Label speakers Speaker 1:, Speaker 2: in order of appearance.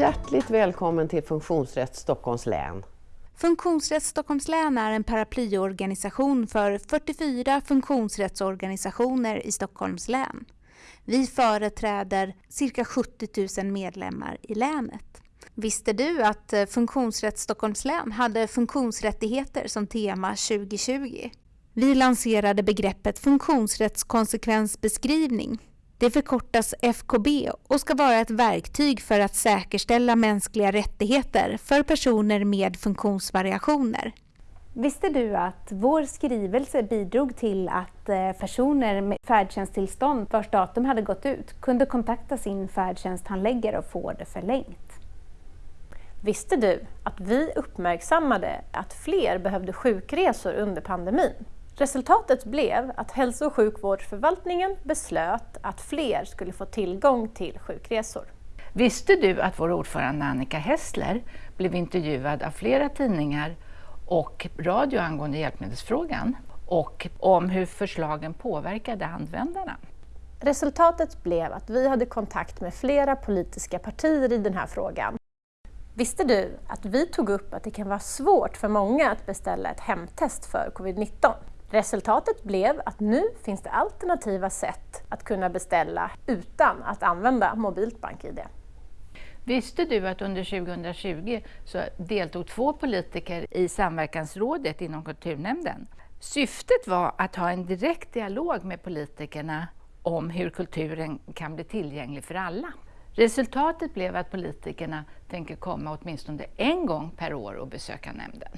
Speaker 1: Hjärtligt välkommen till Funktionsrätt Stockholms län.
Speaker 2: Funktionsrätt Stockholms län är en paraplyorganisation för 44 funktionsrättsorganisationer i Stockholms län. Vi företräder cirka 70 000 medlemmar i länet. Visste du att eh, Funktionsrätt Stockholms län hade funktionsrättigheter som tema 2020? Vi lanserade begreppet funktionsrättskonsekvensbeskrivning det förkortas FKB och ska vara ett verktyg för att säkerställa mänskliga rättigheter för personer med funktionsvariationer.
Speaker 3: Visste du att vår skrivelse bidrog till att eh, personer med färdtjänsttillstånd vars datum hade gått ut kunde kontakta sin färdtjänsthandläggare och få det förlängt?
Speaker 4: Visste du att vi uppmärksammade att fler behövde sjukresor under pandemin? Resultatet blev att hälso och sjukvårdsförvaltningen beslöt att fler skulle få tillgång till sjukresor.
Speaker 5: Visste du att vår ordförande Annika Hessler blev intervjuad av flera tidningar och radio angående hjälpmedelsfrågan och om hur förslagen påverkade användarna?
Speaker 4: Resultatet blev att vi hade kontakt med flera politiska partier i den här frågan. Visste du att vi tog upp att det kan vara svårt för många att beställa ett hemtest för covid-19? Resultatet blev att nu finns det alternativa sätt att kunna beställa utan att använda mobilt BankID.
Speaker 5: Visste du att under 2020 så deltog två politiker i samverkansrådet inom kulturnämnden? Syftet var att ha en direkt dialog med politikerna om hur kulturen kan bli tillgänglig för alla. Resultatet blev att politikerna tänker komma åtminstone en gång per år och besöka nämnden.